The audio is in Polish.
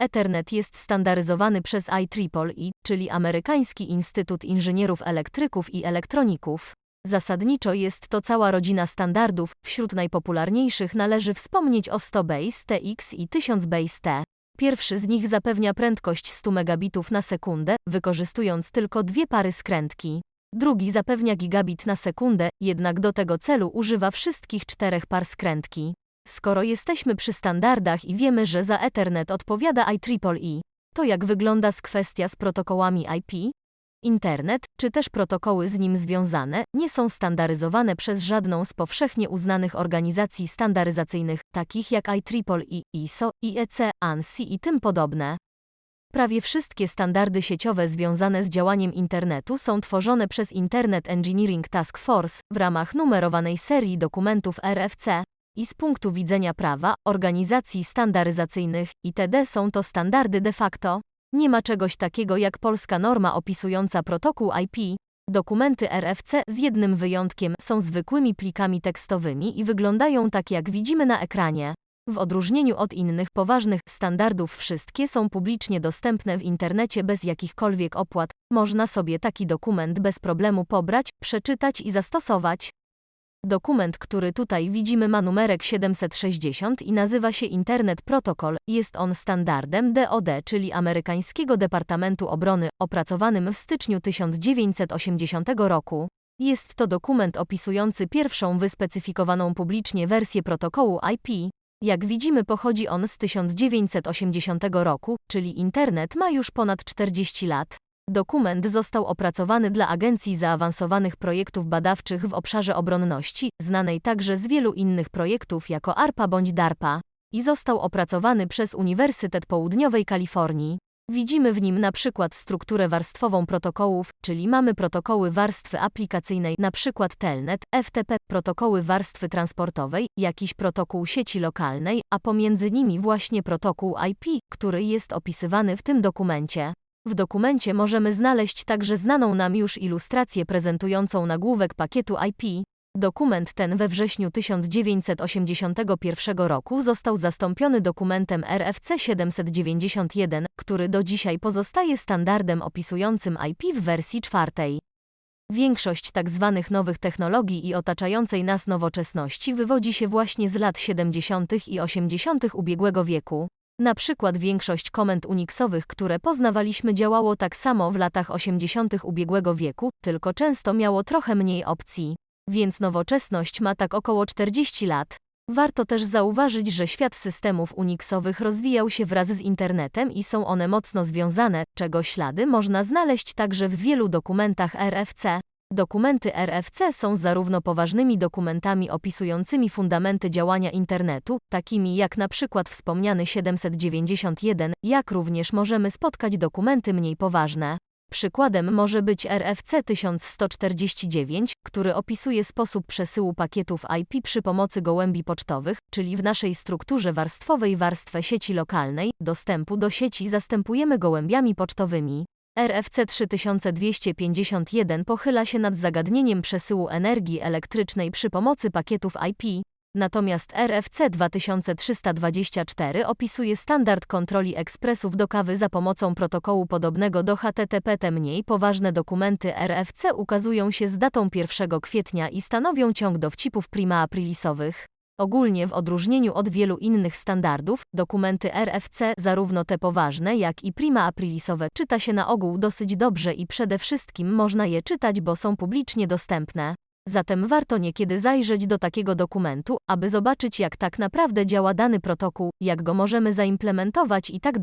Ethernet jest standaryzowany przez IEEE, czyli Amerykański Instytut Inżynierów Elektryków i Elektroników. Zasadniczo jest to cała rodzina standardów, wśród najpopularniejszych należy wspomnieć o 100 base TX i 1000 base T. Pierwszy z nich zapewnia prędkość 100 megabitów na sekundę, wykorzystując tylko dwie pary skrętki. Drugi zapewnia gigabit na sekundę, jednak do tego celu używa wszystkich czterech par skrętki. Skoro jesteśmy przy standardach i wiemy, że za Ethernet odpowiada IEEE, to jak wygląda z kwestia z protokołami IP? Internet, czy też protokoły z nim związane, nie są standaryzowane przez żadną z powszechnie uznanych organizacji standaryzacyjnych, takich jak IEEE, ISO, IEC, ANSI i tym podobne. Prawie wszystkie standardy sieciowe związane z działaniem internetu są tworzone przez Internet Engineering Task Force w ramach numerowanej serii dokumentów RFC i z punktu widzenia prawa, organizacji standaryzacyjnych itd. są to standardy de facto. Nie ma czegoś takiego jak polska norma opisująca protokół IP. Dokumenty RFC z jednym wyjątkiem są zwykłymi plikami tekstowymi i wyglądają tak jak widzimy na ekranie. W odróżnieniu od innych poważnych standardów wszystkie są publicznie dostępne w internecie bez jakichkolwiek opłat. Można sobie taki dokument bez problemu pobrać, przeczytać i zastosować. Dokument, który tutaj widzimy ma numerek 760 i nazywa się Internet Protocol. Jest on standardem DoD, czyli amerykańskiego Departamentu Obrony, opracowanym w styczniu 1980 roku. Jest to dokument opisujący pierwszą wyspecyfikowaną publicznie wersję protokołu IP. Jak widzimy pochodzi on z 1980 roku, czyli internet ma już ponad 40 lat. Dokument został opracowany dla Agencji Zaawansowanych Projektów Badawczych w obszarze obronności, znanej także z wielu innych projektów jako ARPA bądź DARPA, i został opracowany przez Uniwersytet Południowej Kalifornii. Widzimy w nim na przykład strukturę warstwową protokołów, czyli mamy protokoły warstwy aplikacyjnej, przykład Telnet, FTP, protokoły warstwy transportowej, jakiś protokół sieci lokalnej, a pomiędzy nimi właśnie protokół IP, który jest opisywany w tym dokumencie. W dokumencie możemy znaleźć także znaną nam już ilustrację prezentującą nagłówek pakietu IP. Dokument ten we wrześniu 1981 roku został zastąpiony dokumentem RFC 791, który do dzisiaj pozostaje standardem opisującym IP w wersji czwartej. Większość tzw. Tak nowych technologii i otaczającej nas nowoczesności wywodzi się właśnie z lat 70. i 80. ubiegłego wieku. Na przykład większość komend Unixowych, które poznawaliśmy działało tak samo w latach 80. ubiegłego wieku, tylko często miało trochę mniej opcji. Więc nowoczesność ma tak około 40 lat. Warto też zauważyć, że świat systemów Unixowych rozwijał się wraz z internetem i są one mocno związane, czego ślady można znaleźć także w wielu dokumentach RFC. Dokumenty RFC są zarówno poważnymi dokumentami opisującymi fundamenty działania internetu, takimi jak na przykład wspomniany 791, jak również możemy spotkać dokumenty mniej poważne. Przykładem może być RFC 1149, który opisuje sposób przesyłu pakietów IP przy pomocy gołębi pocztowych, czyli w naszej strukturze warstwowej warstwę sieci lokalnej, dostępu do sieci zastępujemy gołębiami pocztowymi. RFC 3251 pochyla się nad zagadnieniem przesyłu energii elektrycznej przy pomocy pakietów IP, natomiast RFC 2324 opisuje standard kontroli ekspresów do kawy za pomocą protokołu podobnego do HTTP. Te mniej poważne dokumenty RFC ukazują się z datą 1 kwietnia i stanowią ciąg dowcipów prima aprilisowych. Ogólnie w odróżnieniu od wielu innych standardów, dokumenty RFC, zarówno te poważne jak i prima aprilisowe, czyta się na ogół dosyć dobrze i przede wszystkim można je czytać, bo są publicznie dostępne. Zatem warto niekiedy zajrzeć do takiego dokumentu, aby zobaczyć jak tak naprawdę działa dany protokół, jak go możemy zaimplementować i tak.